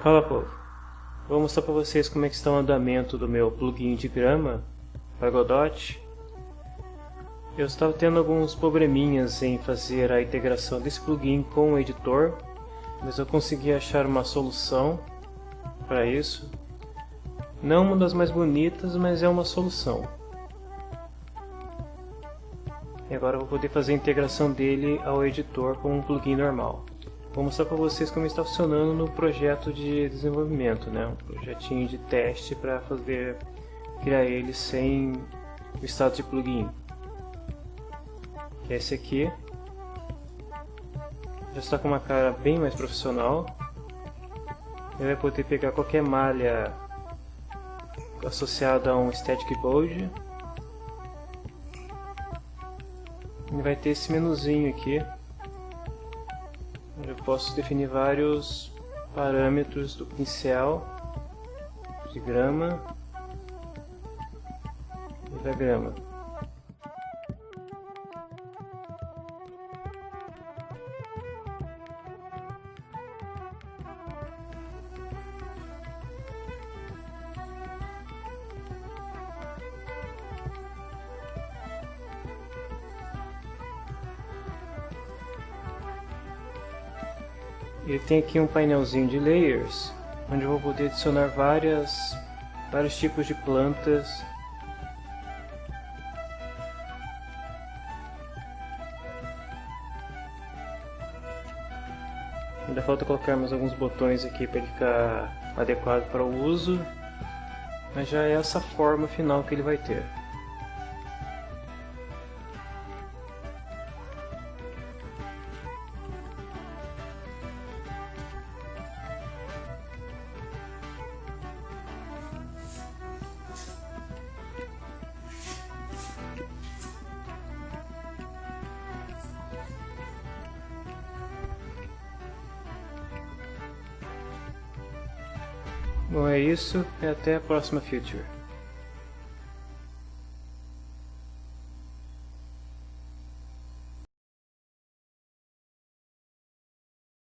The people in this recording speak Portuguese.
Fala povo, vou mostrar para vocês como é que está o andamento do meu plugin de grama para Godot. Eu estava tendo alguns probleminhas em fazer a integração desse plugin com o editor, mas eu consegui achar uma solução para isso. Não uma das mais bonitas, mas é uma solução. E agora eu vou poder fazer a integração dele ao editor com um plugin normal. Vou mostrar para vocês como está funcionando no projeto de desenvolvimento, né? um projetinho de teste para fazer criar ele sem o estado de plugin. Que é esse aqui. Já está com uma cara bem mais profissional. Ele vai poder pegar qualquer malha associada a um static board. Ele vai ter esse menuzinho aqui eu posso definir vários parâmetros do pincel de grama e da grama. Ele tem aqui um painelzinho de layers, onde eu vou poder adicionar várias, vários tipos de plantas. Ainda falta colocar mais alguns botões aqui para ele ficar adequado para o uso, mas já é essa forma final que ele vai ter. Bom, é isso e até a próxima Future.